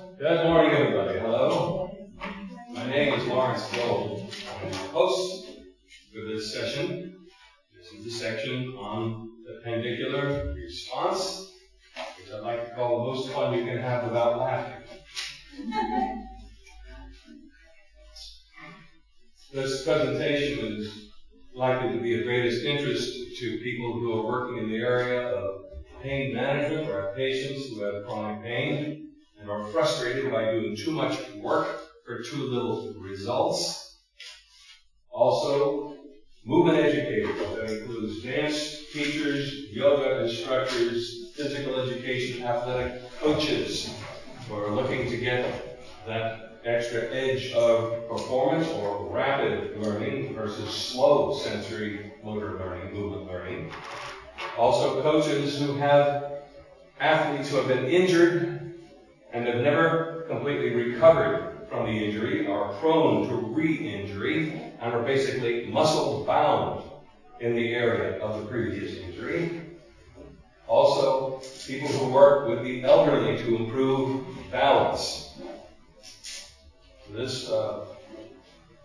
Good morning, everybody. Hello. My name is Lawrence Gold. I'm the host for this session. This is the section on the pandicular response, which I like to call the most fun you can have without laughing. This presentation is likely to be of greatest interest to people who are working in the area of pain management or patients who have chronic pain and are frustrated by doing too much work for too little results. Also, movement educators, that includes dance teachers, yoga instructors, physical education, athletic coaches who are looking to get that extra edge of performance or rapid learning versus slow sensory motor learning, movement learning. Also, coaches who have athletes who have been injured and have never completely recovered from the injury, are prone to re-injury, and are basically muscle bound in the area of the previous injury. Also, people who work with the elderly to improve balance. This uh,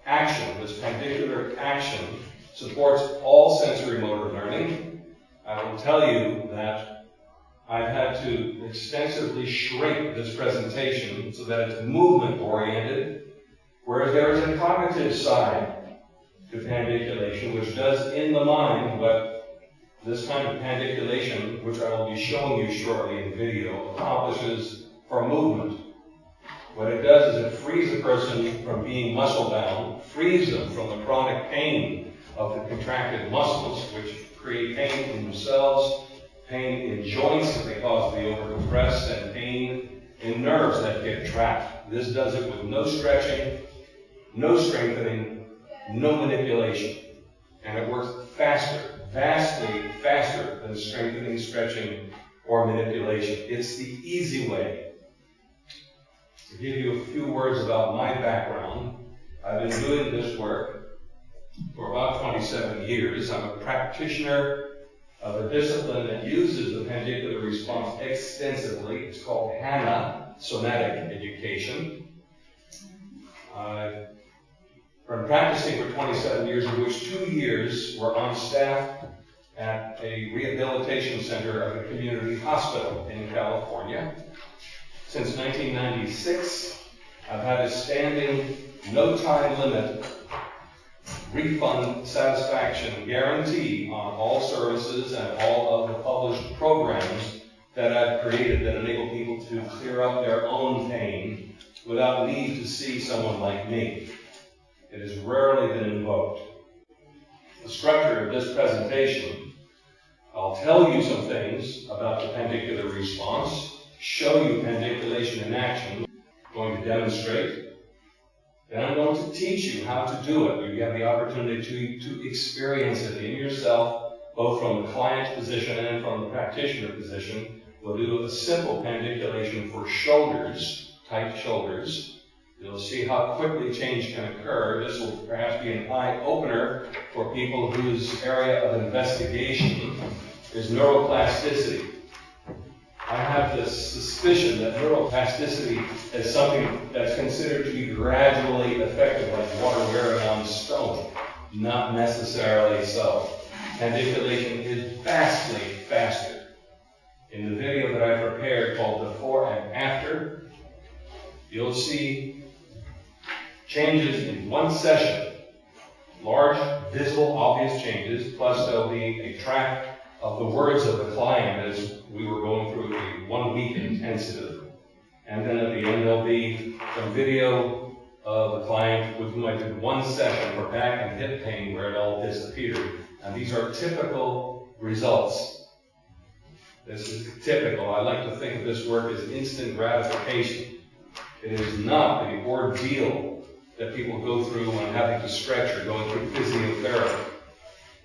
action, this pandicular action, supports all sensory motor learning. I will tell you that I've had to extensively shrink this presentation so that it's movement oriented, whereas there is a cognitive side to pandiculation, which does in the mind what this kind of pandiculation, which I will be showing you shortly in video, accomplishes for movement. What it does is it frees a person from being muscle bound, frees them from the chronic pain of the contracted muscles, which create pain in themselves pain in joints that they cause to be overcompressed, and pain in nerves that get trapped. This does it with no stretching, no strengthening, no manipulation. And it works faster, vastly faster than strengthening, stretching, or manipulation. It's the easy way. To give you a few words about my background, I've been doing this work for about 27 years. I'm a practitioner of a discipline that uses the pandicular response extensively. It's called Hanna, Somatic Education. I've been practicing for 27 years, in which two years were on staff at a rehabilitation center of a community hospital in California. Since 1996, I've had a standing no time limit refund satisfaction guarantee on all services and all of the published programs that I've created that enable people to clear up their own pain without need to see someone like me. It has rarely been invoked. The structure of this presentation, I'll tell you some things about the pandicular response, show you pandiculation in action, I'm going to demonstrate, then I'm going to teach you how to do it. You have the opportunity to, to experience it in yourself, both from the client's position and from the practitioner position. We'll do a simple pandiculation for shoulders, tight shoulders. You'll see how quickly change can occur. This will perhaps be an eye opener for people whose area of investigation is neuroplasticity. I have this suspicion that neuroplasticity is something that's considered to be gradually effective, like water wearing on stone. Not necessarily so. Pandiculation is vastly faster. In the video that I prepared called Before and After, you'll see changes in one session. Large, visible, obvious changes, plus there'll be a track of the words of the client as we were going through a one week intensive. And then at the end, there'll be some video of the client with whom I did one session for back and hip pain where it all disappeared. And these are typical results. This is typical. I like to think of this work as instant gratification. It is not the ordeal that people go through when having to stretch or going through physiotherapy.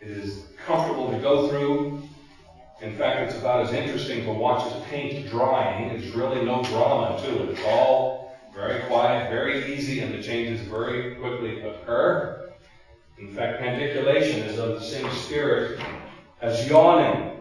It is comfortable to go through. In fact, it's about as interesting to watch as paint drying. There's really no drama to it. It's all very quiet, very easy, and the changes very quickly occur. In fact, pandiculation is of the same spirit as yawning.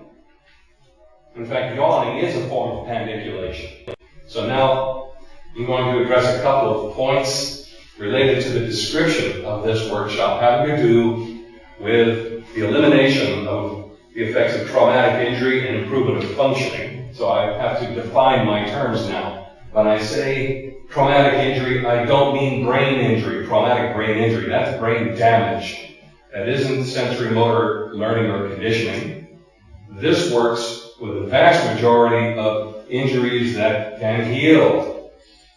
In fact, yawning is a form of pandiculation. So now, I'm going to address a couple of points related to the description of this workshop having to do with the elimination of the effects of traumatic injury and improvement of functioning. So I have to define my terms now. When I say traumatic injury, I don't mean brain injury, traumatic brain injury. That's brain damage. That isn't sensory motor learning or conditioning. This works with the vast majority of injuries that can heal.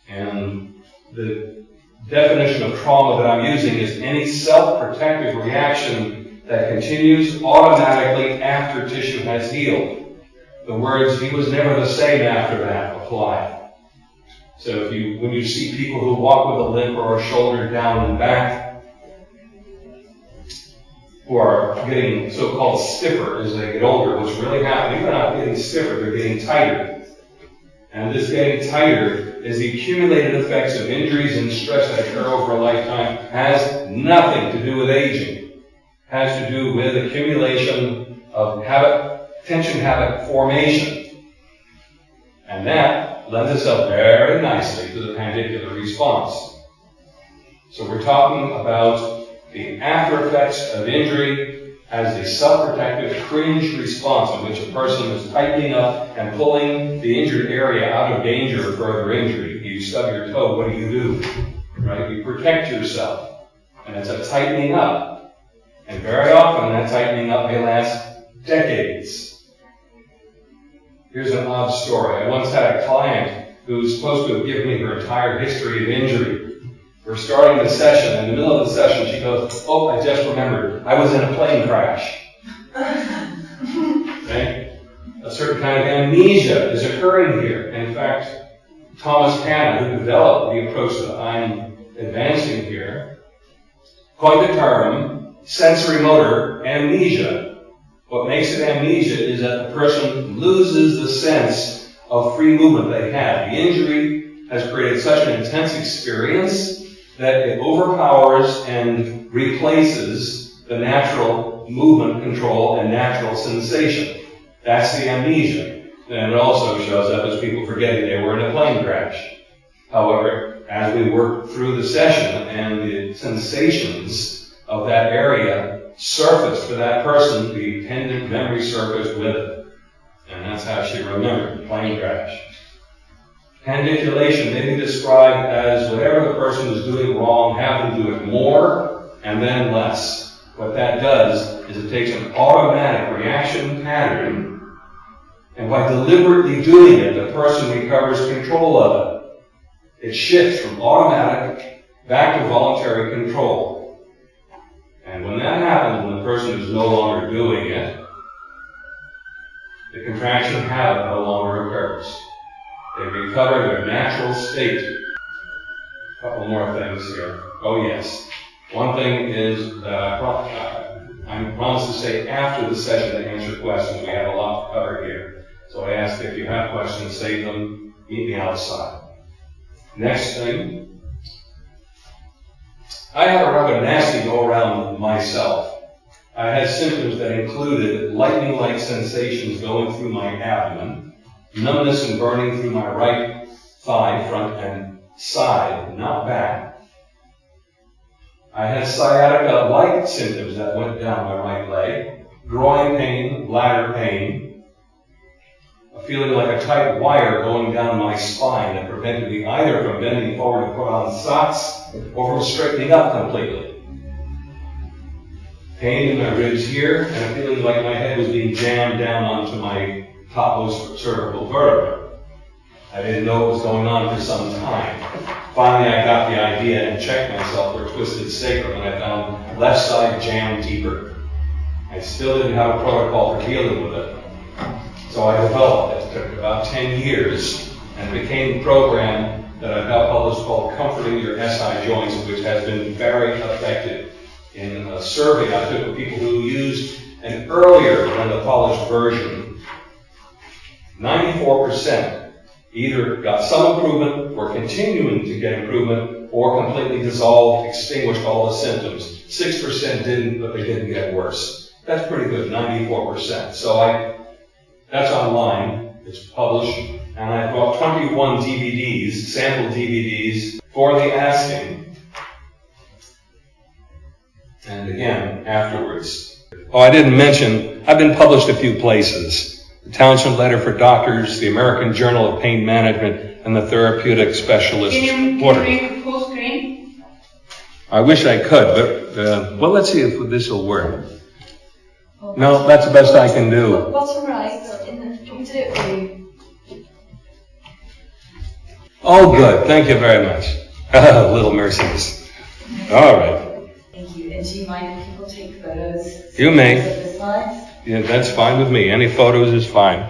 And the definition of trauma that I'm using is any self-protective reaction that continues automatically after tissue has healed. The words, he was never the same after that, apply. So if you, when you see people who walk with a limp or a shoulder down and back, who are getting so-called stiffer as they get older, what's really happening, they're not getting stiffer, they're getting tighter. And this getting tighter is the accumulated effects of injuries and stress that occur over a lifetime has nothing to do with aging. Has to do with accumulation of habit, tension habit formation. And that lends itself very nicely to the pandicular response. So we're talking about the after effects of injury as a self-protective cringe response in which a person is tightening up and pulling the injured area out of danger of further injury. You stub your toe, what do you do? Right? You protect yourself. And it's a tightening up. And very often that tightening up may last decades. Here's an odd story. I once had a client who was supposed to have given me her entire history of injury. We're starting the session. In the middle of the session, she goes, Oh, I just remembered. I was in a plane crash. okay? A certain kind of amnesia is occurring here. In fact, Thomas Hanna, who developed the approach that I'm advancing here, coined the term sensory motor amnesia. What makes it amnesia is that the person loses the sense of free movement they had. The injury has created such an intense experience that it overpowers and replaces the natural movement control and natural sensation. That's the amnesia. And it also shows up as people forgetting they were in a plane crash. However, as we work through the session and the sensations of that area surface for that person, the attendant memory surfaced with it. And that's how she remembered the plane crash. Pandiculation may be described as whatever the person is doing wrong, have to do it more and then less. What that does is it takes an automatic reaction pattern, and by deliberately doing it, the person recovers control of it. It shifts from automatic back to voluntary control. And when that happens, when the person is no longer doing it, the contraction habit no longer occurs. They recover their natural state. A couple more things here. Oh, yes. One thing is that I, uh, I promised to say after the session to answer questions. We have a lot to cover here. So I ask if you have questions, save them, meet me outside. Next thing. I had a rather nasty go around myself. I had symptoms that included lightning like sensations going through my abdomen numbness and burning through my right thigh, front and side, not back. I had sciatica-like symptoms that went down my right leg, groin pain, bladder pain, feeling like a tight wire going down my spine that prevented me either from bending forward to put on socks or from straightening up completely. Pain in my ribs here, and a feeling like my head was being jammed down onto my topmost cervical vertebra. I didn't know what was going on for some time. Finally, I got the idea and checked myself for twisted sacrum, and I found left side jammed deeper. I still didn't have a protocol for dealing with it. So I developed it. It took about 10 years and became a program that I've now published called Comforting Your SI Joints, which has been very effective. In uh, a survey I took of people who used an earlier than the polished version 94% either got some improvement, or continuing to get improvement, or completely dissolved, extinguished all the symptoms. 6% didn't, but they didn't get worse. That's pretty good, 94%. So I, that's online. It's published. and I bought 21 DVDs, sample DVDs, for the asking. And again, afterwards. Oh, I didn't mention, I've been published a few places. The Townsend Letter for Doctors, the American Journal of Pain Management, and the Therapeutic Specialist Can you, Order. can you full screen? I wish I could, but, uh, well, let's see if this will work. No, that's the best I can do. Bottom right, in the, do you want me to do it for you? Oh, good. Thank you very much. Little mercies. All right. Thank you. And do you mind if people take photos? You may. Of the slides? Yeah, that's fine with me. Any photos is fine.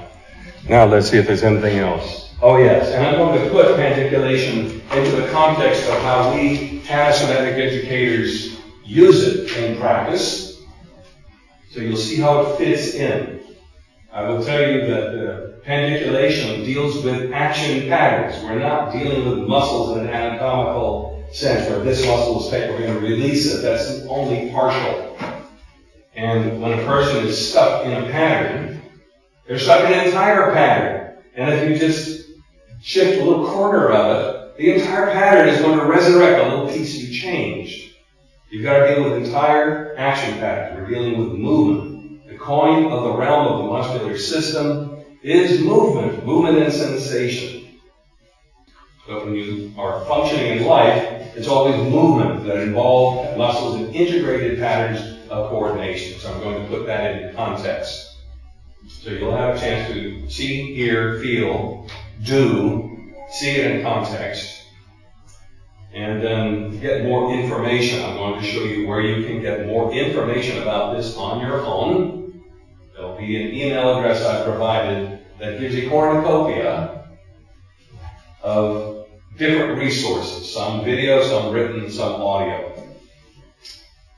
Now let's see if there's anything else. Oh, yes. And I'm going to put pandiculation into the context of how we tasomatic educators use it in practice. So you'll see how it fits in. I will tell you that uh, pandiculation deals with action patterns. We're not dealing with muscles in an anatomical sense where this muscle is tight, we're going to release it. That's only partial. And when a person is stuck in a pattern, they're stuck in an entire pattern. And if you just shift a little corner of it, the entire pattern is going to resurrect a little piece you changed. You've got to deal with entire action patterns. We're dealing with movement. The coin of the realm of the muscular system is movement, movement and sensation. But when you are functioning in life, it's always movement that involves muscles and integrated patterns of coordination. So I'm going to put that into context. So you'll have a chance to see, hear, feel, do, see it in context, and then get more information. I'm going to show you where you can get more information about this on your own. There'll be an email address I've provided that gives a cornucopia of different resources, some video, some written, some audio.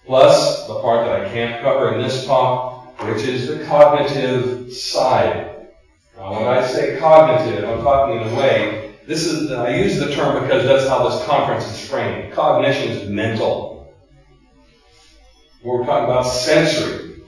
Plus, the part that I can't cover in this talk, which is the cognitive side. Now, when I say cognitive, I'm talking in a way, this is, I use the term because that's how this conference is framed. Cognition is mental. We're talking about sensory,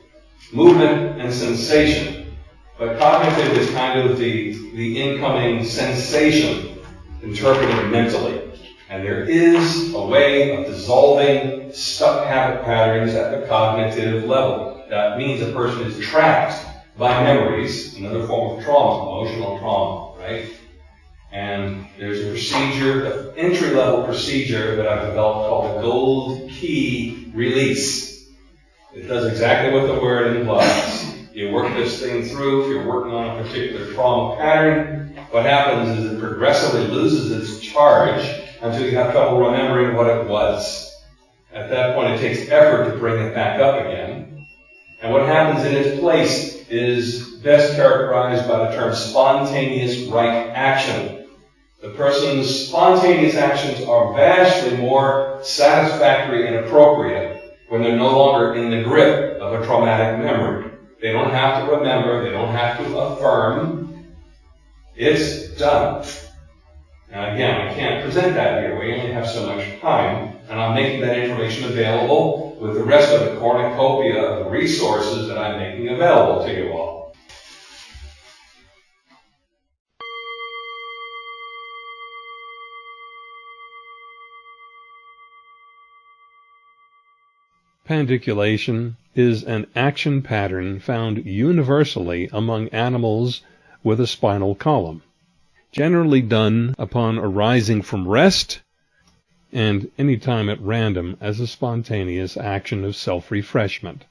movement and sensation. But cognitive is kind of the, the incoming sensation interpreted mentally. And there is a way of dissolving stuck habit patterns at the cognitive level. That means a person is trapped by memories, another form of trauma, emotional trauma, right? And there's a procedure, an entry level procedure that I've developed called the gold key release. It does exactly what the word implies. You work this thing through, if you're working on a particular trauma pattern, what happens is it progressively loses its charge until you have trouble remembering what it was. At that point, it takes effort to bring it back up again. And what happens in its place is best characterized by the term spontaneous right action. The person's spontaneous actions are vastly more satisfactory and appropriate when they're no longer in the grip of a traumatic memory. They don't have to remember, they don't have to affirm. It's done. Now again, I can't present that here. We only have so much time, and I'm making that information available with the rest of the cornucopia of resources that I'm making available to you all. Pandiculation is an action pattern found universally among animals with a spinal column, generally done upon arising from rest and any time at random as a spontaneous action of self-refreshment.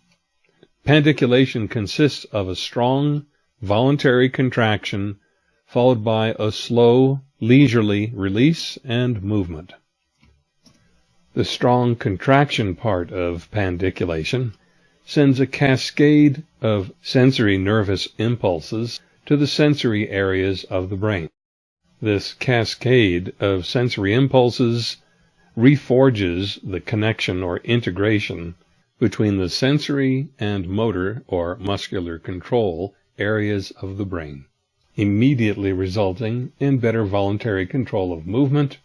Pandiculation consists of a strong, voluntary contraction followed by a slow, leisurely release and movement. The strong contraction part of pandiculation sends a cascade of sensory nervous impulses to the sensory areas of the brain. This cascade of sensory impulses reforges the connection or integration between the sensory and motor or muscular control areas of the brain, immediately resulting in better voluntary control of movement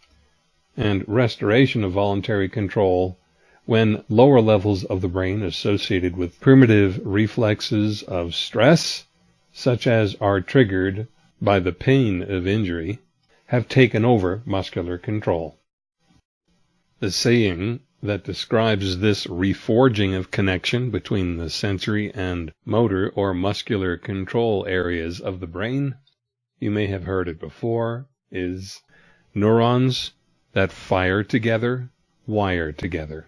and restoration of voluntary control when lower levels of the brain associated with primitive reflexes of stress, such as are triggered by the pain of injury, have taken over muscular control. The saying that describes this reforging of connection between the sensory and motor or muscular control areas of the brain, you may have heard it before, is neurons that fire together wire together.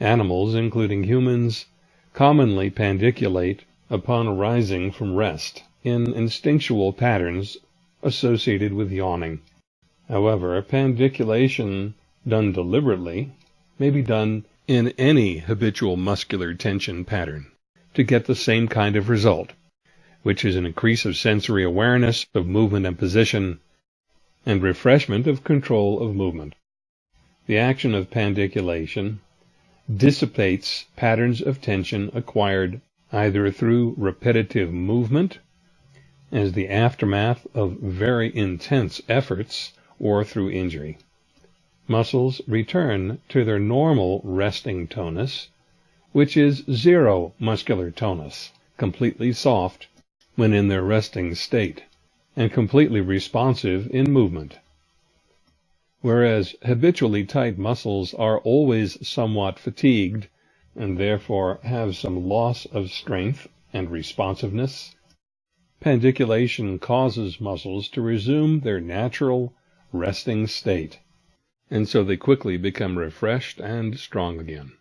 Animals, including humans, commonly pandiculate upon arising from rest in instinctual patterns associated with yawning. However, a pandiculation done deliberately may be done in any habitual muscular tension pattern to get the same kind of result, which is an increase of sensory awareness of movement and position and refreshment of control of movement. The action of pandiculation dissipates patterns of tension acquired either through repetitive movement as the aftermath of very intense efforts or through injury. Muscles return to their normal resting tonus, which is zero muscular tonus, completely soft when in their resting state, and completely responsive in movement whereas habitually tight muscles are always somewhat fatigued and therefore have some loss of strength and responsiveness, pandiculation causes muscles to resume their natural resting state, and so they quickly become refreshed and strong again.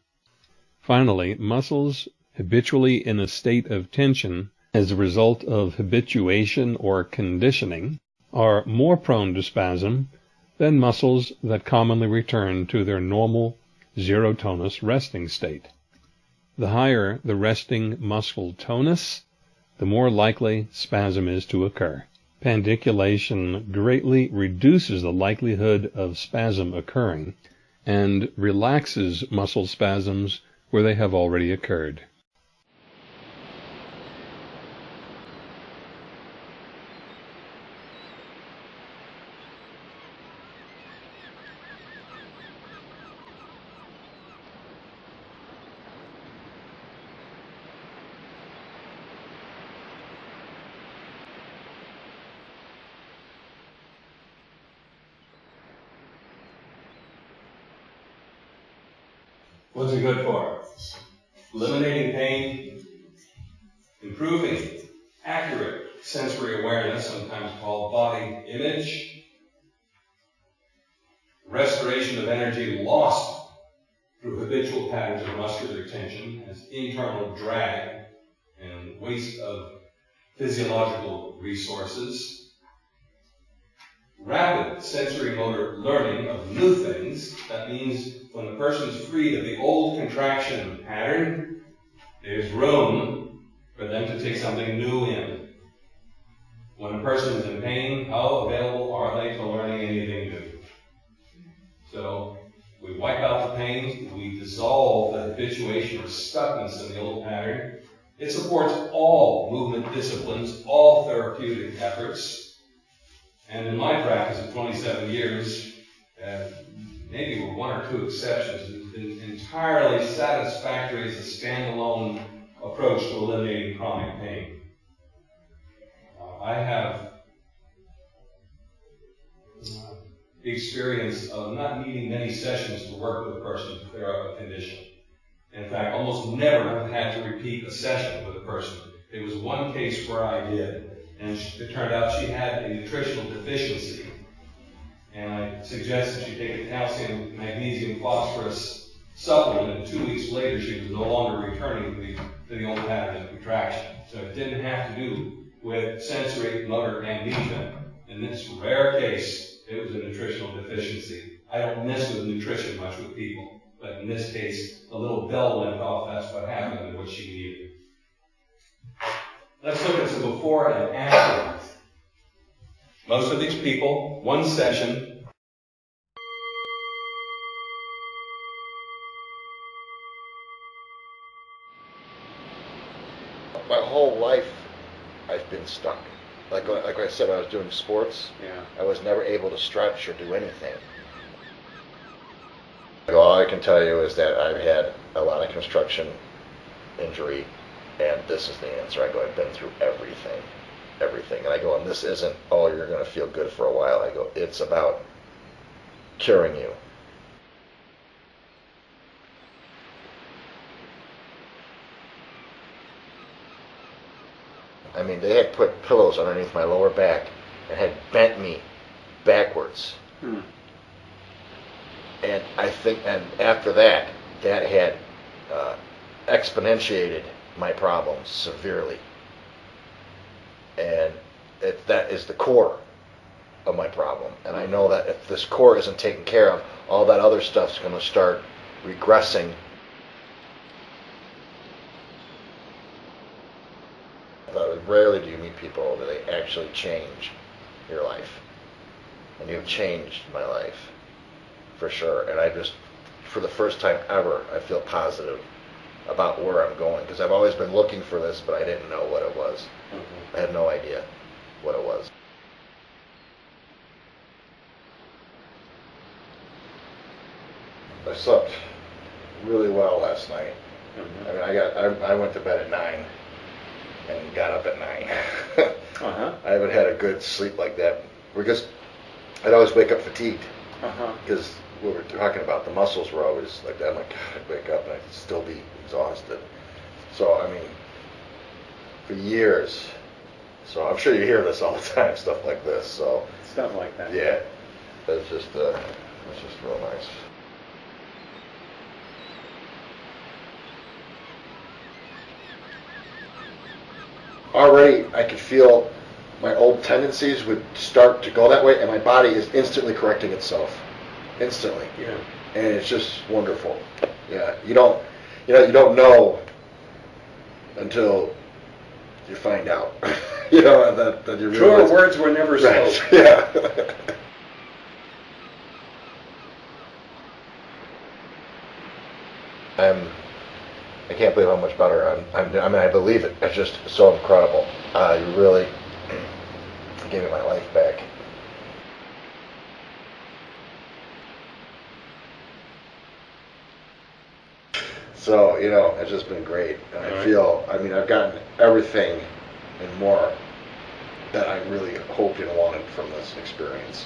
Finally, muscles habitually in a state of tension as a result of habituation or conditioning are more prone to spasm than muscles that commonly return to their normal zero tonus resting state. The higher the resting muscle tonus, the more likely spasm is to occur. Pandiculation greatly reduces the likelihood of spasm occurring and relaxes muscle spasms where they have already occurred. What's it good for? Eliminating pain, improving accurate sensory awareness, sometimes called body image, restoration of energy lost through habitual patterns of muscular tension as internal drag and waste of physiological resources, rapid sensory motor learning of new things. That means when the person is freed of the old contraction pattern, there's room for them to take something new in. When a person is in pain, how available are they to learning anything new? So we wipe out the pain, we dissolve the habituation or stuckness in the old pattern. It supports all movement disciplines, all therapeutic efforts. And in my practice of 27 years, uh, maybe with one or two exceptions, it's been entirely satisfactory as a standalone approach to eliminating chronic pain. Uh, I have uh, the experience of not needing many sessions to work with a person to clear up a condition. In fact, almost never have had to repeat a session with a person. There was one case where I did and it turned out she had a nutritional deficiency. And I suggested she take a calcium, magnesium, phosphorus supplement, and two weeks later she was no longer returning to the, to the old pattern of contraction. So it didn't have to do with sensory motor amnesia. In this rare case, it was a nutritional deficiency. I don't mess with nutrition much with people, but in this case, a little bell went off. That's what happened and what she needed. Let's look at some before and after. Most of these people, one session. My whole life, I've been stuck. Like like I said, I was doing sports. Yeah. I was never able to stretch or do anything. All I can tell you is that I've had a lot of construction injury and this is the answer. I go, I've been through everything. everything. And I go, and this isn't, oh, you're going to feel good for a while. I go, it's about curing you. I mean, they had put pillows underneath my lower back and had bent me backwards. Hmm. And I think, and after that, that had uh, exponentiated my problems severely. And it, that is the core of my problem. And I know that if this core isn't taken care of, all that other stuff's going to start regressing. But rarely do you meet people that they actually change your life. And you've changed my life for sure. And I just, for the first time ever, I feel positive about where I'm going because I've always been looking for this, but I didn't know what it was. I had no idea what it was. I slept really well last night. I mean, I got I, I went to bed at nine and got up at nine. Uh-huh. I haven't had a good sleep like that because I'd always wake up fatigued Uh-huh. because we were talking about the muscles were always like that. I'm like, God, I'd wake up and I'd still be exhausted. So, I mean, for years. So I'm sure you hear this all the time, stuff like this. So, Stuff like that. yeah, it's just, uh, it's just real nice. Already, I could feel my old tendencies would start to go that way, and my body is instantly correcting itself, instantly Yeah. and it's just wonderful. Yeah, you don't, you know, you don't know until you find out. you know that that you Truer realize. words were never Right. spoken. Yeah. I'm. I can't believe how much better I'm. I'm I mean, I believe it. It's just so incredible. Uh, you really gave me my life back. So, you know, it's just been great. And I right. feel, I mean, I've gotten everything and more that I really hoped and wanted from this experience.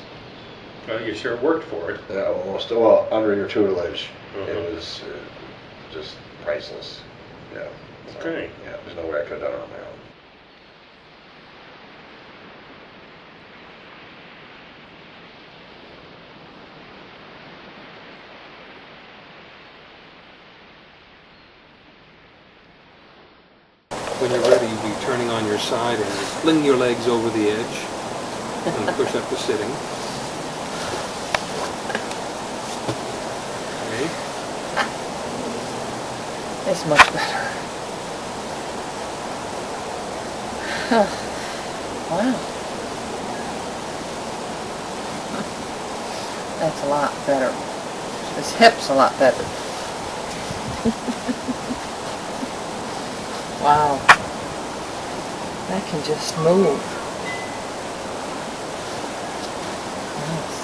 Well, you sure worked for it. Yeah, almost, well, under your tutelage, it was uh, just priceless. Yeah. So, Okay. Yeah, there's no way I could have done it on my own. When you're ready, be turning on your side and fling your legs over the edge and push up to sitting. Okay. It's much better. wow. That's a lot better. This hip's a lot better. wow. I can just move. Nice.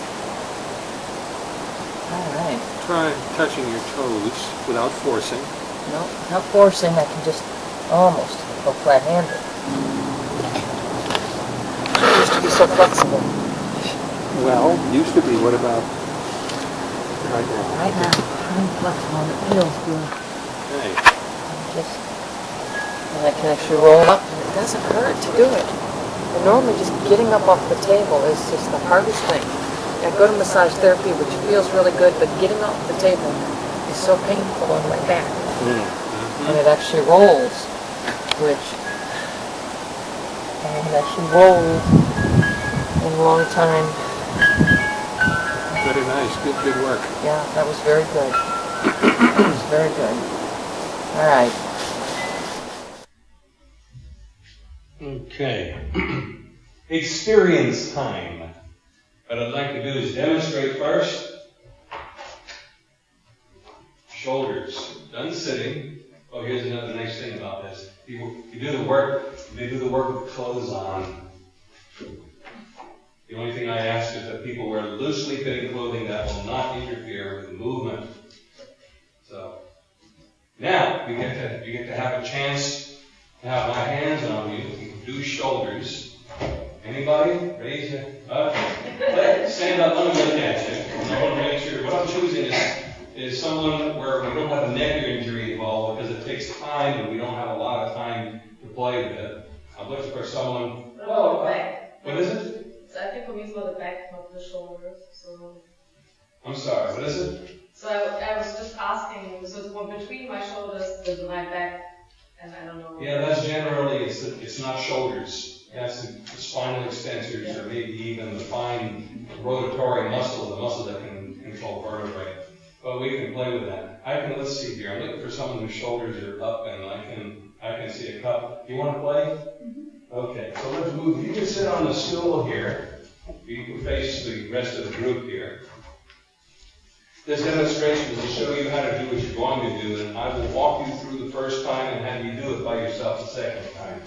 All right. Try touching your toes without forcing. No, not forcing, I can just almost go flat-handed. I used to be so flexible. Well, used to be. What about right now? Right now, I'm flexible and it feels good. Okay. I'm just, and I can actually roll up and it doesn't hurt to do it. And normally just getting up off the table is just the hardest thing. I go to massage therapy, which feels really good, but getting off the table is so painful on my back. Mm-hmm. And it actually rolls, which I haven't actually rolled in a long time. Very nice. Good, good work. Yeah, that was very good. That was very good. All right. Okay. Experience time. What I'd like to do is demonstrate first. Shoulders done sitting. Oh, here's another nice thing about this. You, you do the work. They do the work with clothes on. The only thing I ask is that people wear loosely fitting clothing that will not interfere with the movement. So now you get to you get to have a chance have my hands on you. You can do shoulders. Anybody? Raise your, okay. Let, stand up, let me look at you. I want to make sure, what I'm choosing is, is someone where we don't have a neck injury involved because it takes time and we don't have a lot of time to play with it. I'm looking for someone, Well, what is it? So I think for me it's more the back, not the shoulders. So, I'm sorry, what is it? so I, I was just asking. So it's between my shoulders and my back, and I don't know. Yeah, that's generally, it's, it's not shoulders. That's the spinal extensors or maybe even the fine rotatory muscle, the muscle that can control vertebrae. But we can play with that. I can, let's see here, I'm looking for someone whose shoulders are up and I can, I can see a cup. You want to play? Mm-hmm. Okay, so let's move, you can sit on the stool here. You can face the rest of the group here. This demonstration is to show you how to do what you're going to do, and I will walk you through the first time and have you do it by yourself the second time.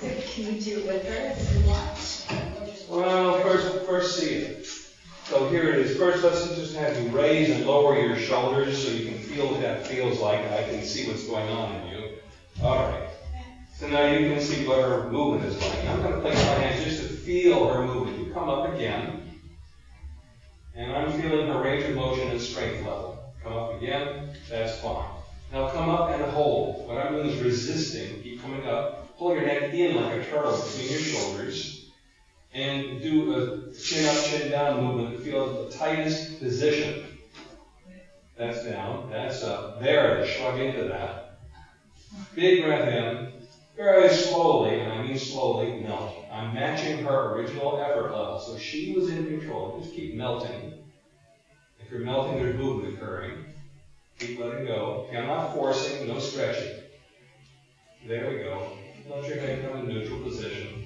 So can you do it with her want? Well, first, first see it. So here it is. First, let's just have you raise and lower your shoulders so you can feel what that feels like, I can see what's going on in you. All right. So now you can see what her movement is like. I'm going to place my hands just to feel her movement. You come up again, and I'm feeling her range of motion and strength level. Come up again. That's fine. Now come up and hold. What I'm doing is resisting. Keep coming up. Pull your neck in like a turtle between your shoulders and do a chin up, chin down movement feel the tightest position. That's down, that's up. There shrug into that. Big breath in, very slowly, and I mean slowly, melt. I'm matching her original effort level, so she was in control. Just keep melting. If you're melting, there's movement occurring. Keep letting go. Okay, I'm not forcing, no stretching. There we go. Let your head come in neutral position.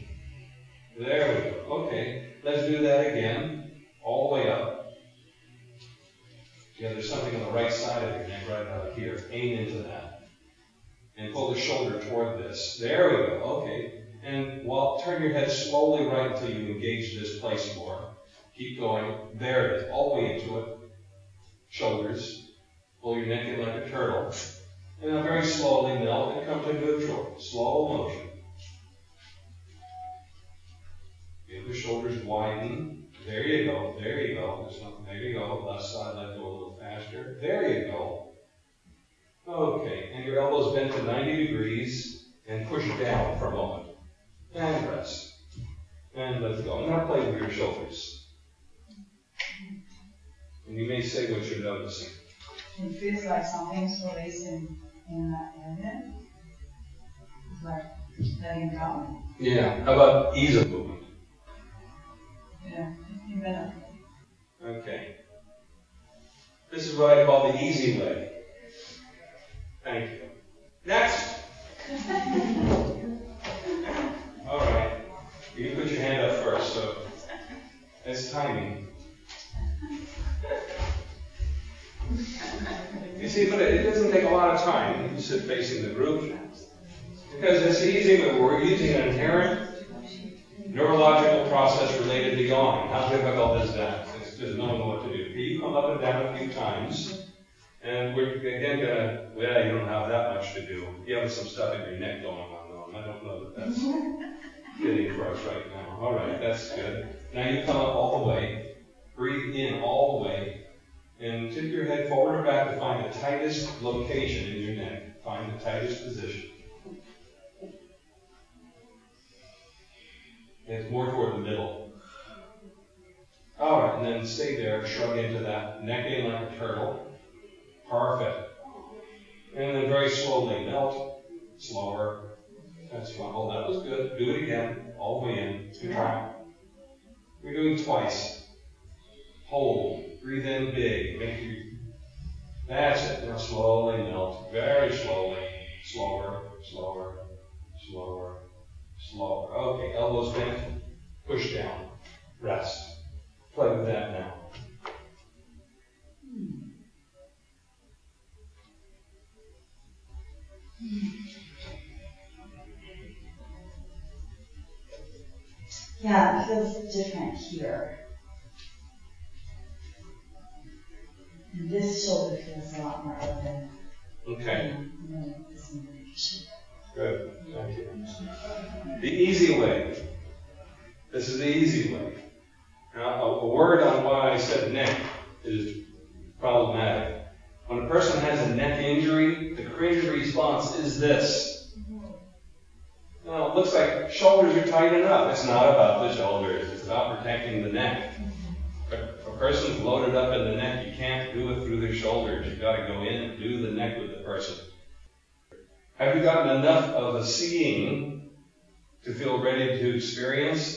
There we go. Okay, let's do that again. All the way up. Yeah, there's something on the right side of your neck, right out here. Aim into that. And pull the shoulder toward this. There we go. Okay. And while turn your head slowly right until you engage this place more. Keep going. There it is. All the way into it. Shoulders. Pull your neck in like a turtle. And now very slowly melt and come to neutral. Slow motion. Feel the shoulders widen. There you go. There you go. There you go. Left side, let go a little faster. There you go. Okay. And your elbows bent to 90 degrees and push down for a moment. And rest. And let's go. Now play with your shoulders. And you may say what you're noticing. It feels like something's releasing in that area. It's like letting go. Yeah. How about ease of movement? Yeah, 15 minutes. Okay. This is what I call the easy way. Thank you. Next. All right. You put your hand up first, so it's timing. You see, but it doesn't take a lot of time. You sit facing the group. Because it's easy, but we're using an inherent neurological process related to yawning. How difficult is that? It's just knowing what to do. You come up and down a few times, and we're again gonna, well, you don't have that much to do. You have some stuff in your neck going on, though, and I don't know that that's fitting for us right now. All right, that's good. Now you come up all the way, breathe in all the way, and tip your head forward or back to find the tightest location in your neck. Find the tightest position. It's more toward the middle. All right, and then stay there, shrug into that, neck in like a turtle. Perfect. And then very slowly melt, slower. That's fine. Oh, that was good. Do it again, all the way in. Good try. We're doing twice. Hold. Breathe in big. Make you. That's it. Now slowly melt. Very slowly. Slower, slower, slower, slower. Okay, elbows bent. Push down. Rest. Play with that now. Hmm. Yeah, it feels different here. And this shoulder feels a lot more open. Okay. than this one. Good. Thank you. The easy way. This is the easy way. Now, a, a word on why I said neck is problematic. When a person has a neck injury, the creative response is this. Now, it looks like shoulders are tight enough. It's not about the shoulders. It's about protecting the neck. If a person's loaded up in the neck, you can't do it through the shoulders. You've got to go in and do the neck with the person. Have you gotten enough of a seeing to feel ready to experience?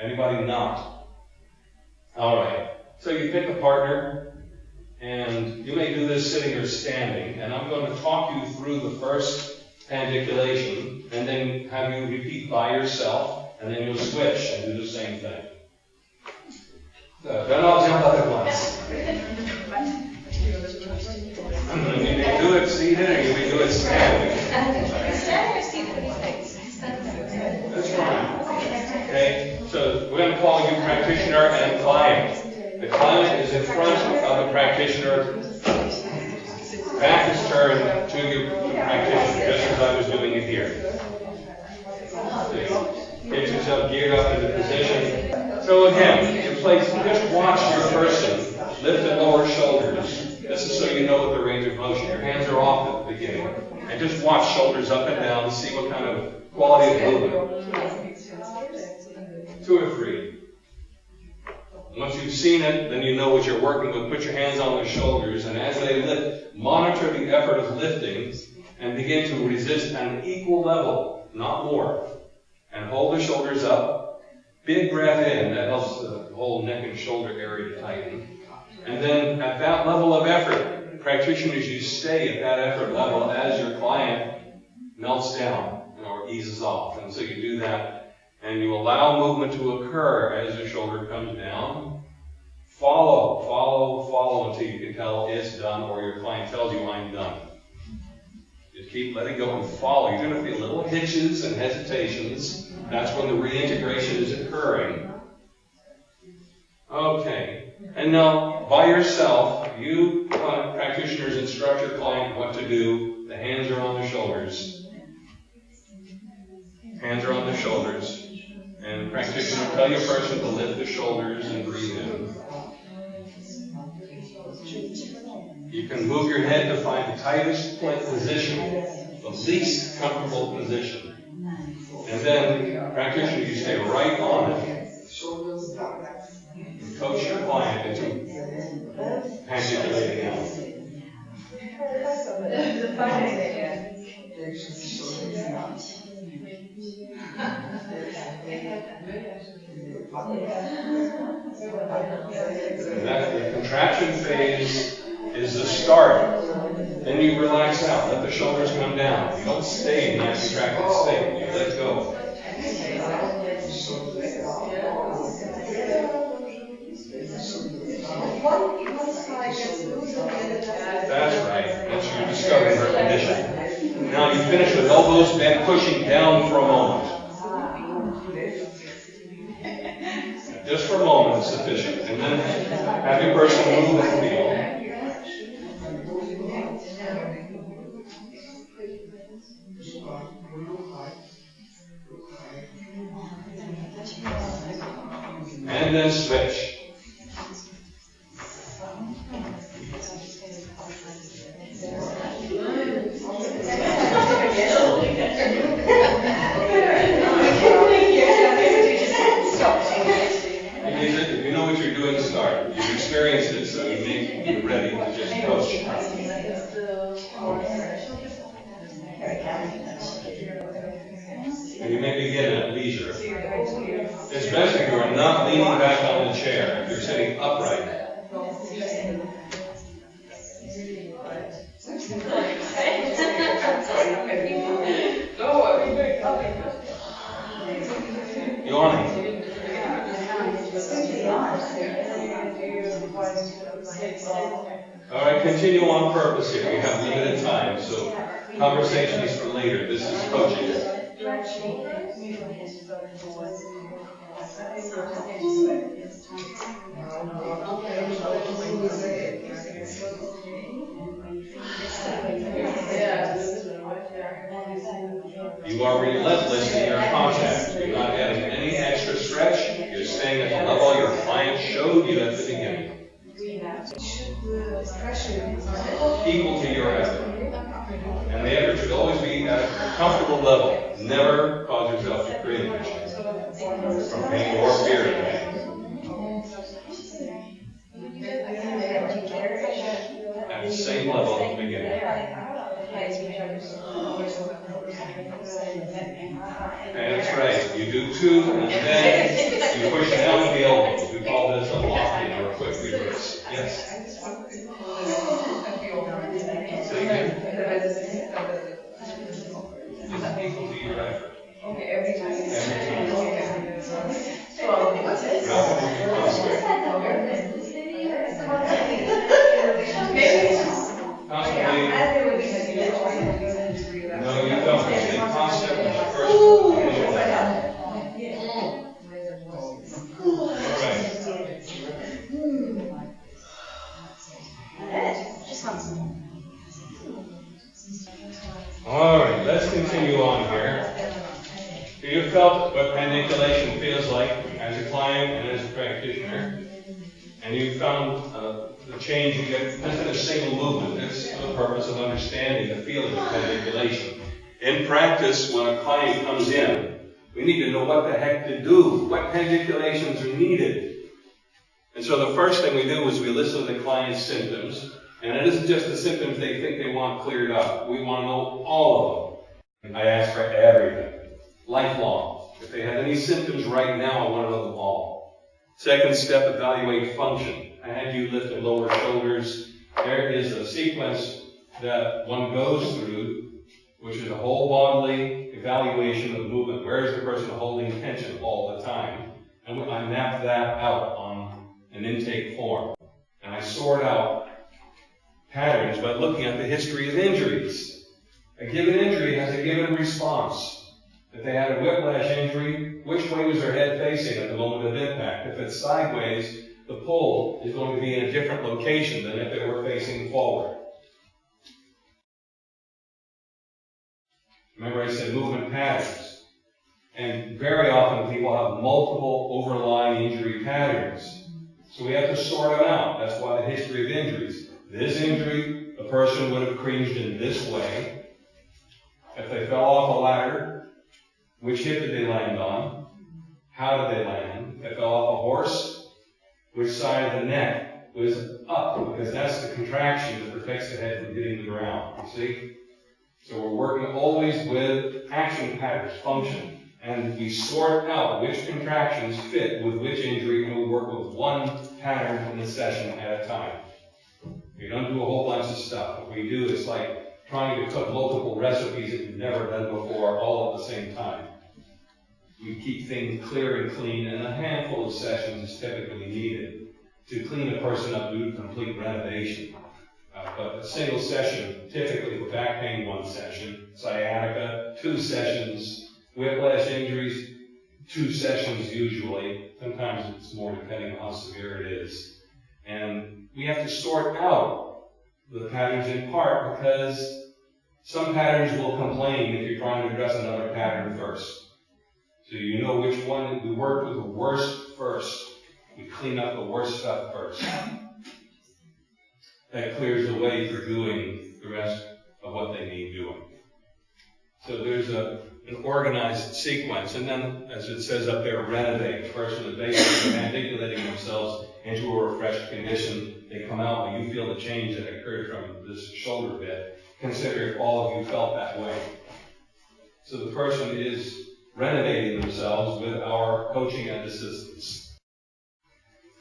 Anybody not? All right. So you pick a partner, and you may do this sitting or standing, and I'm going to talk you through the first pandiculation, and then have you repeat by yourself, and then you'll switch and do the same thing. So don't all jump up at once. You may do it seated, or you may do it standing. Standing or seated, what do you think? That's fine. Okay, so we're going to call you practitioner and client. The client is in front of the practitioner. Back is turned to the practitioner, just as I was doing it here. See? Get yourself geared up into position. So again, in place, just watch your person lift and lower shoulders. This is so you know what the range of motion. Your hands are off at the beginning. And just watch shoulders up and down, to see what kind of quality of movement. Two or three. Once you've seen it, then you know what you're working with. Put your hands on their shoulders, and as they lift, monitor the effort of lifting and begin to resist at an equal level, not more. And hold the shoulders up. Big breath in, that helps the whole neck and shoulder area tighten. And then at that level of effort, practitioners, you stay at that effort level as your client melts down or eases off. And so you do that, and you allow movement to occur as the shoulder comes down. Follow, follow, follow until you can tell it's done or your client tells you I'm done. Just keep letting go and follow. You're going to feel little hitches and hesitations. That's when the reintegration is occurring. Okay. And now, by yourself, you uh, practitioners instruct your client what to do. The hands are on the shoulders. Hands are on the shoulders. And practitioner, will tell your person to lift the shoulders and breathe in. You can move your head to find the tightest point position, the least comfortable position. And then, practitioner, you stay right on it. And coach your client into pandiculating out. That the contraction phase is the start. Then you relax out. Let the shoulders come down. You don't stay in that contracted state. You let go. That's right. That's your discovering her condition. Now you finish with elbows bent, pushing down for a moment. Have your person move and feel. And then switch. Coaching. At the same level at the beginning. That's right. You do two, and then you push down the elbow. Comes in, we need to know what the heck to do, what manipulations are needed. And so the first thing we do is we listen to the client's symptoms, and it isn't just the symptoms they think they want cleared up. We want to know all of them. I ask for everything, lifelong. If they have any symptoms right now, I want to know them all. Second step, evaluate function. I had you lift and lower shoulders. There is a sequence that one goes through, which is a whole bodily evaluation of movement. Where is the person holding tension all the time? And I map that out on an intake form. And I sort out patterns by looking at the history of injuries. A given injury has a given response. If they had a whiplash injury, which way was their head facing at the moment of impact? If it's sideways, the pull is going to be in a different location than if they were facing forward. Remember I said movement patterns. And very often people have multiple overlying injury patterns. So we have to sort them out. That's why the history of injuries. This injury, the person would have cringed in this way. If they fell off a ladder, which hip did they land on? How did they land? If they fell off a horse, which side of the neck was up? Because that's the contraction that protects the head from hitting the ground. You see? So we're working always with action patterns, function. And we sort out which contractions fit with which injury, and we work with one pattern in the session at a time. We don't do a whole bunch of stuff. What we do is like trying to cook multiple recipes that you've never done before all at the same time. We keep things clear and clean, and a handful of sessions is typically needed to clean a person up, do complete renovation. Uh, but a single session, typically for back pain, one session, sciatica, two sessions, whiplash injuries, two sessions usually. Sometimes it's more depending on how severe it is. And we have to sort out the patterns in part because some patterns will complain if you're trying to address another pattern first. So you know which one we work with the worst first. We clean up the worst stuff first. That clears the way for doing the rest of what they need doing. So there's a, an organized sequence, and then, as it says up there, renovate. The person is basically manipulating themselves into a refreshed condition. They come out, and you feel the change that occurred from this shoulder bit. Consider if all of you felt that way. So the person is renovating themselves with our coaching and assistance.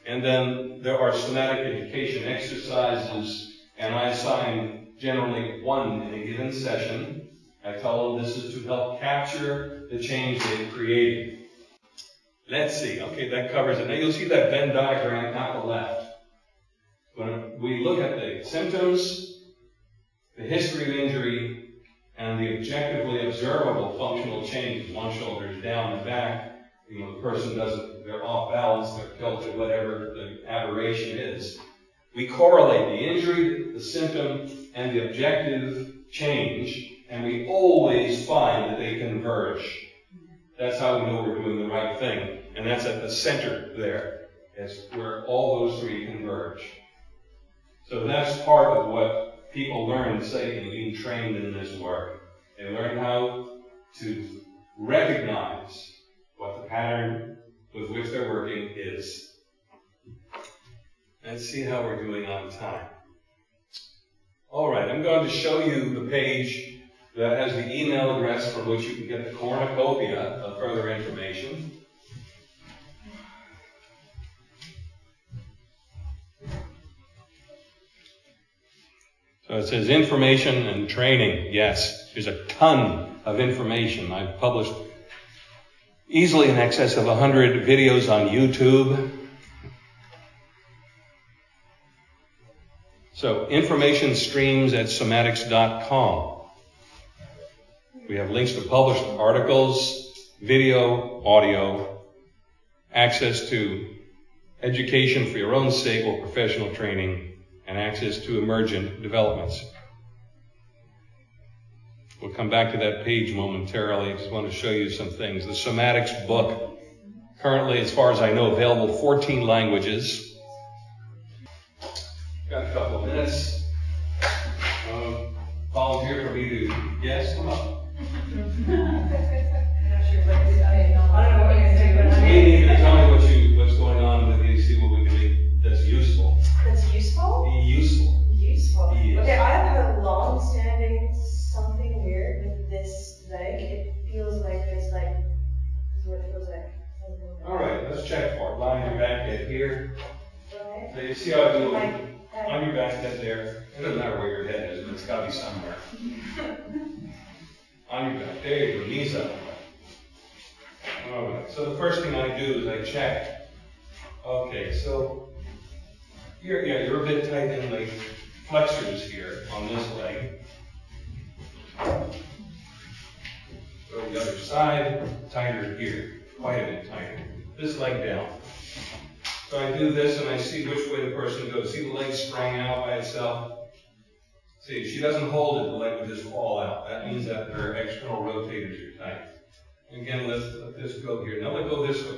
And then there are somatic education exercises, and I assign generally one in a given session. I tell them this is to help capture the change they've created. Let's see. Okay, that covers it. Now you'll see that Venn diagram at the left. When we look at the symptoms, the history of injury, and the objectively observable functional changes, one shoulder is down and back, you know, the person doesn't, they're off balance, they're tilted, whatever the aberration is. We correlate the injury, the symptom, and the objective change, and we always find that they converge. That's how we know we're doing the right thing. And that's at the center there. It's where all those three converge. So that's part of what people learn, say, in being trained in this work. They learn how to recognize what the pattern with which they're working is. Let's see how we're doing on time. All right, I'm going to show you the page that has the email address from which you can get the cornucopia of further information. So it says information and training. Yes, there's a ton of information. I've published easily in excess of 100 videos on YouTube. So information streams at somatics.com. We have links to published articles, video, audio, access to education for your own sake or professional training, and access to emergent developments. We'll come back to that page momentarily. I just want to show you some things. The Somatics book, currently, as far as I know, available 14 languages. Got a couple of minutes. Um, volunteer for me to guess? Come up. let's check. Line your back head here. So you see how I do it? On your back head there. It doesn't matter where your head is, but it's got to be somewhere. On your back. There you go. Knees up. All right. So the first thing I do is I check. Okay, so you're yeah you're a bit tight in the flexors here on this leg. Go to the other side, tighter here, quite a bit tighter. This leg down. So I do this and I see which way the person goes. See the leg sprang out by itself? See, if she doesn't hold it, the leg would just fall out. That means that her external rotators are tight. Again, let's let this go here. Now let go this way.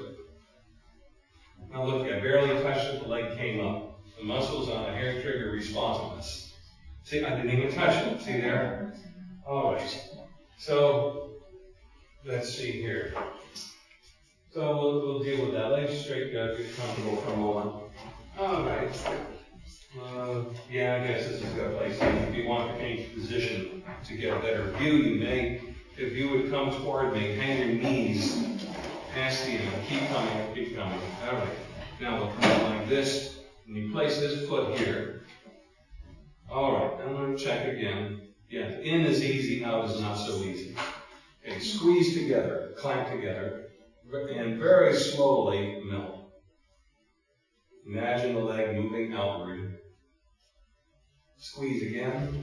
Now look, I barely touched it, the leg came up. The muscles on the hair trigger responsiveness. See, I didn't even touch it. See there? All right. So, let's see here. So we'll, we'll deal with that. Legs straight, uh, get comfortable for a moment. All right. Uh, yeah, I guess this is a good place. If you want to change position to get a better view, you may, if you would come toward me, hang your knees past the end. Keep coming, keep coming. All right. Now we'll come like this, and you place this foot here. All right. I'm going to check again. Yeah, in is easy, out is not so easy. Okay, squeeze together, clamp together, and very slowly melt. Imagine the leg moving outward. Squeeze again,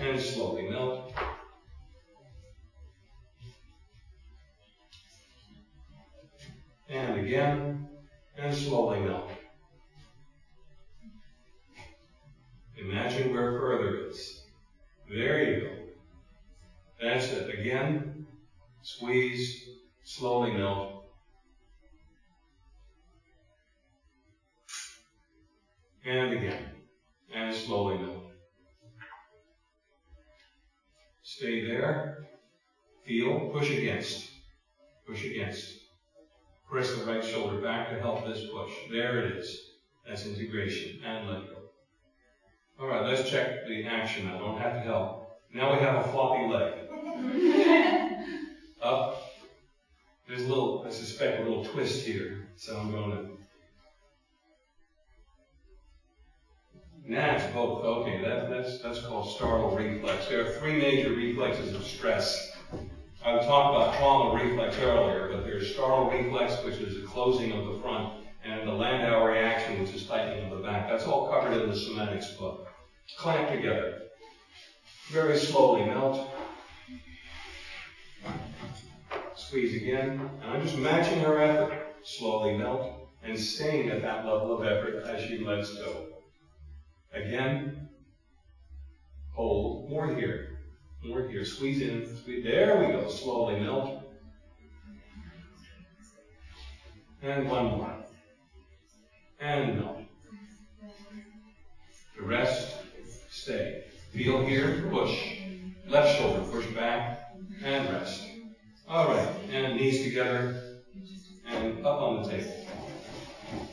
and slowly melt. And again, and slowly melt. Imagine where further is. There you go. That's it. Again, squeeze, slowly melt. And again, and slowly melt. Stay there. Feel, push against. Push against. Press the right shoulder back to help this push. There it is. That's integration. And let go. All right, let's check the action I Don't have to help. Now we have a floppy leg. Up. There's a little, I suspect, a little twist here. So I'm going to. It's both. Okay, that, that's, that's called startle reflex. There are three major reflexes of stress. I talked about trauma reflex earlier, but there's startle reflex, which is the closing of the front, and the Landau reaction, which is tightening of the back. That's all covered in the somatics book. Clamp together. Very slowly melt. Squeeze again. And I'm just matching her effort. Slowly melt and staying at that level of effort as she lets go. Again. Hold. More here. More here. Squeeze in. Squeeze. There we go. Slowly melt. And one more. And no. The rest, stay. Feel here, push. Left shoulder, push back, and rest. All right, and knees together, and up on the table.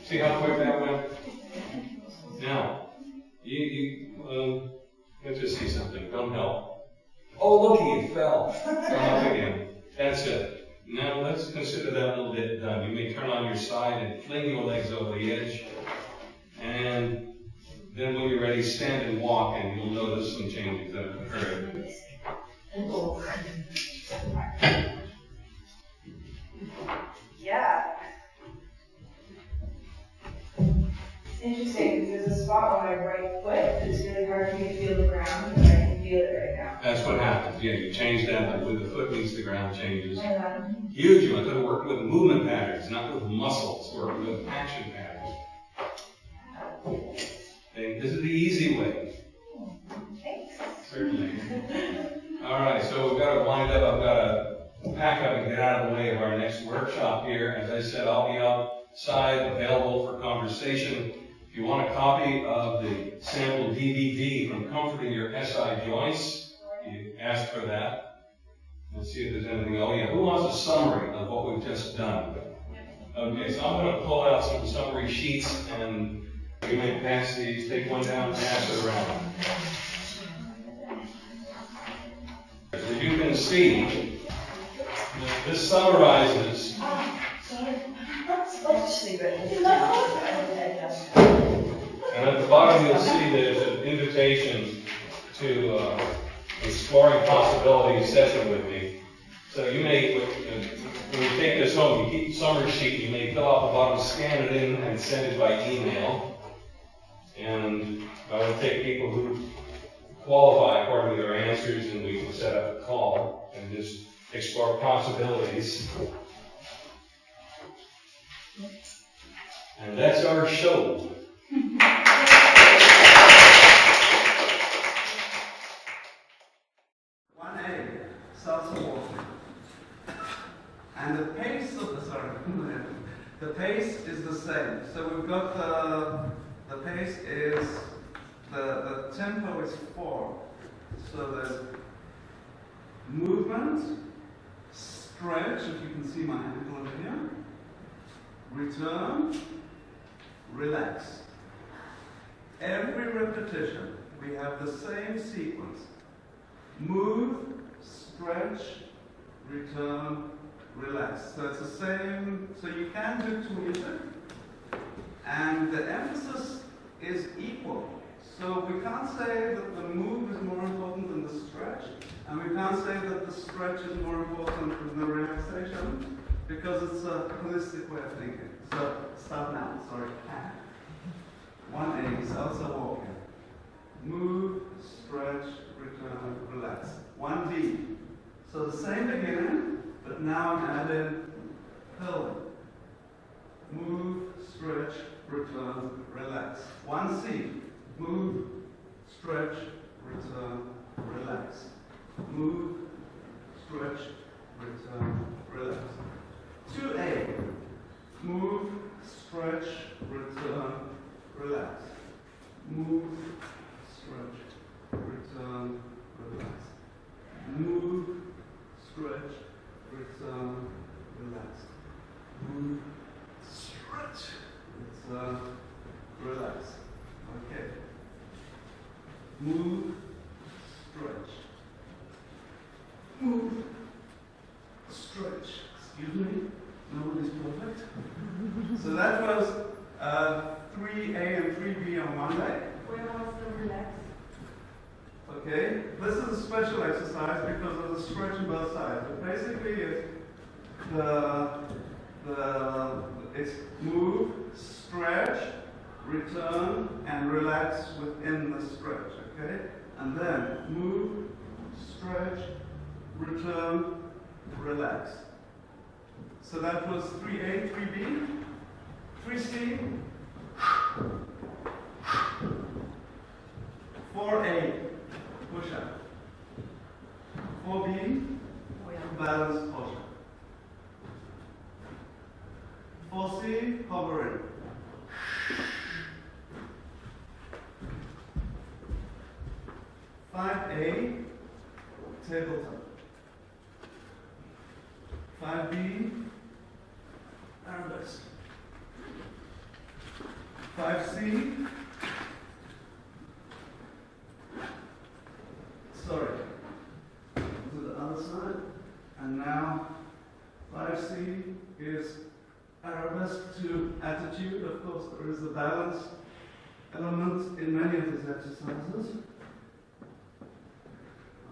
See how quick that went? Now, you, you um, let's just see something. Don't help. Oh, look, he fell. Come up again. That's it. Now let's consider that a little bit done. You may turn on your side and fling your legs over the edge. And then when you're ready, stand and walk, and you'll notice some changes that have occurred. Interesting because there's a spot on my right foot that's really hard for me to feel the ground, but I can feel it right now. That's what happens. Yeah, you change that, but when the foot meets the ground changes. Um, Huge. You want to work with movement patterns, not with muscles. Work with action patterns. Okay, this is the easy way. thanks. Certainly. All right, so we've got to wind up. I've got to pack up and get out of the way of our next workshop here. As I said, I'll be outside available for conversation. If you want a copy of the sample DVD from Comforting Your SI Joints, you ask for that. Let's see if there's anything. Oh, yeah. Who wants a summary of what we've just done? Okay, so I'm going to pull out some summary sheets and you may pass these, take one down, and pass it around. As you can see, this summarizes, and at the bottom you'll see there's an invitation to uh, exploring possibilities session with me. So you may, when you take this home, you keep the summary sheet, you may fill out the bottom, scan it in, and send it by email. And I will take people who qualify according to their answers, and we can set up a call and just explore possibilities. And that's our show. One A, walking. And the pace of the, sorry, the pace is the same. So we've got the, the pace is, the, the tempo is four. So there's movement, stretch, if you can see my ankle over here, return, relax. Every repetition, we have the same sequence. Move, stretch, return, relax. So it's the same, so you can do to music. And the emphasis is equal. So we can't say that the move is more important than the stretch, and we can't say that the stretch is more important than the relaxation, because it's a holistic way of thinking. So start now, sorry. Uh-huh. One A is also walking. Move, stretch, return, relax. One B. So the same beginning, but now I'm adding pelvic. Move, stretch, return, relax. One C. Move, stretch, return, relax. Move, stretch, return, relax. Two A. Move, stretch, return, relax. Move, stretch, return, relax. Move, stretch, return, relax. Move, stretch, return, relax. Okay. Move, stretch. Move, stretch. Excuse me, nobody's perfect. so that was uh, 3A and 3B on Monday. Where was the relax? Okay, this is a special exercise because of the stretch on both sides. But basically, it's the the it's move, stretch, return, and relax within the stretch. Okay, and then move, stretch, return, relax. So that was 3A, 3B, 3C, 4A, push up. 4B, balance posture. 4C, hovering. Five A, tabletop. Five B, arabesque. Five C, sorry, to the other side, and now five C is arabesque to attitude. Of course, there is a balance element in many of these exercises.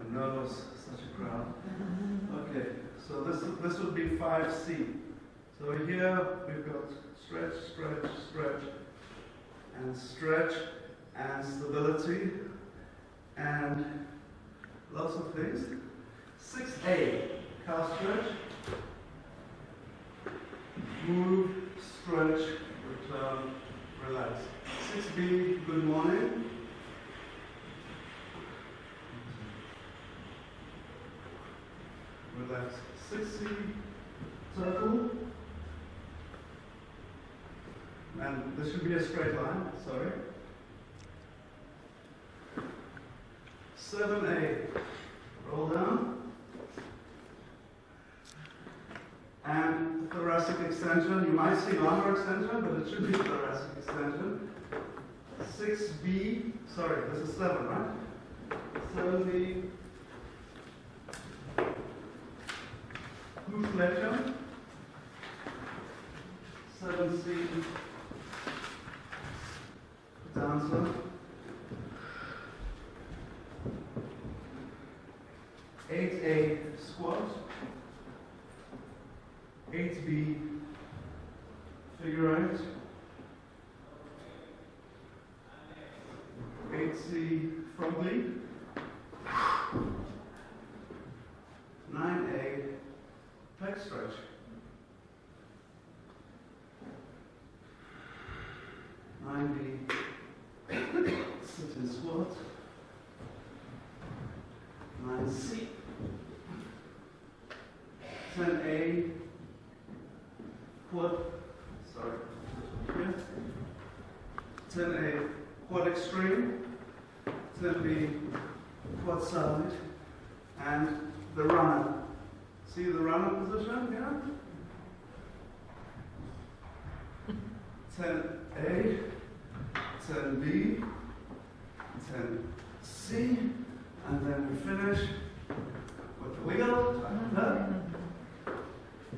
I'm nervous, such a crowd. Okay, so this, this would be 5C. So here we've got stretch, stretch, stretch, and stretch, and stability, and lots of things. 6A, calf stretch. Move, stretch, return, relax. 6B, good morning. Relax. 6C, circle. And this should be a straight line, sorry. 7A, roll down. And thoracic extension, you might see lumbar extension, but it should be thoracic extension. 6B, sorry, this is 7, right? 7B, glute flexion. 7C, dancer. 8A, squat. 8B, figure eight. 8C, front lead. 9A, pec stretch. Nine B, sit in squat. Nine C. Ten A, quad, sorry. Ten A, quad extreme. Ten B, quad side. And the runner. See the runner position here? 10A, 10B, 10C, and then we finish with the wiggle,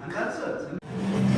and that's it.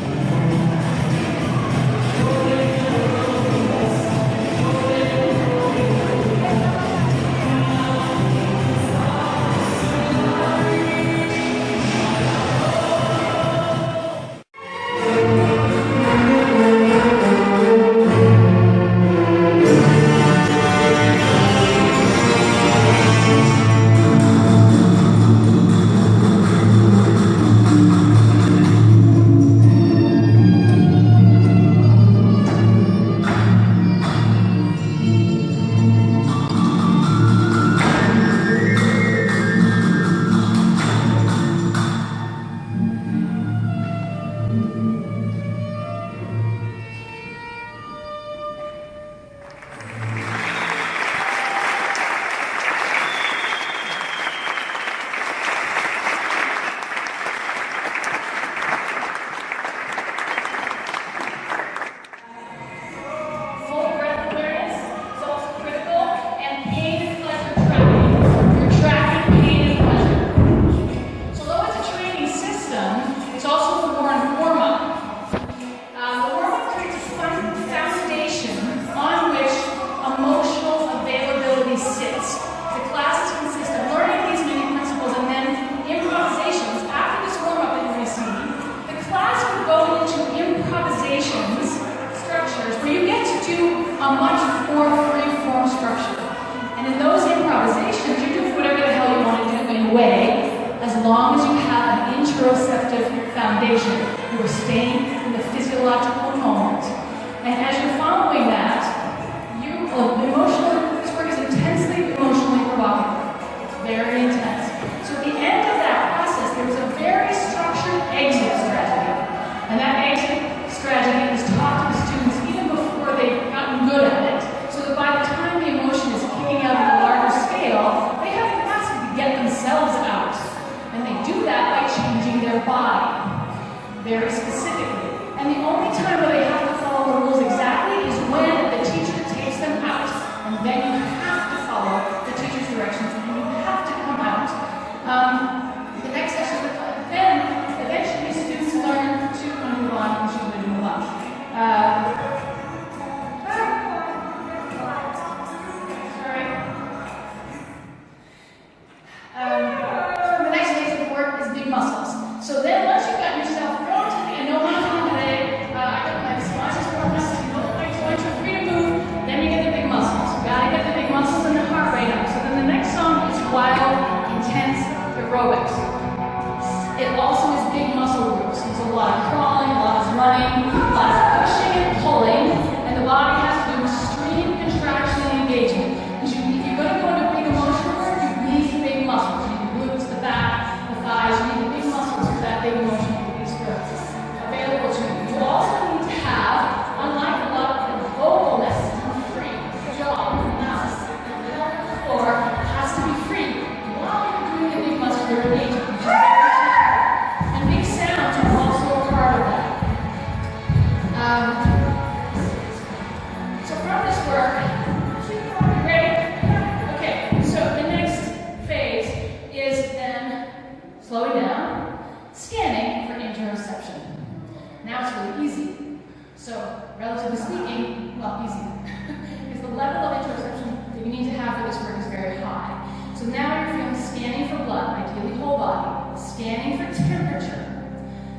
Scanning for temperature,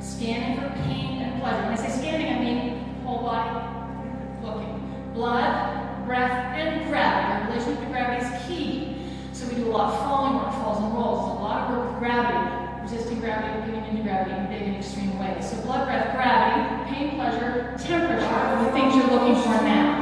scanning for pain and pleasure. When I say scanning, I mean whole body looking. Blood, breath, and gravity. Our relationship to gravity is key. So we do a lot of falling work, falls and rolls, a lot of work with gravity, resisting gravity, getting into gravity in big and extreme ways. So blood, breath, gravity, pain, pleasure, temperature are the things you're looking for now.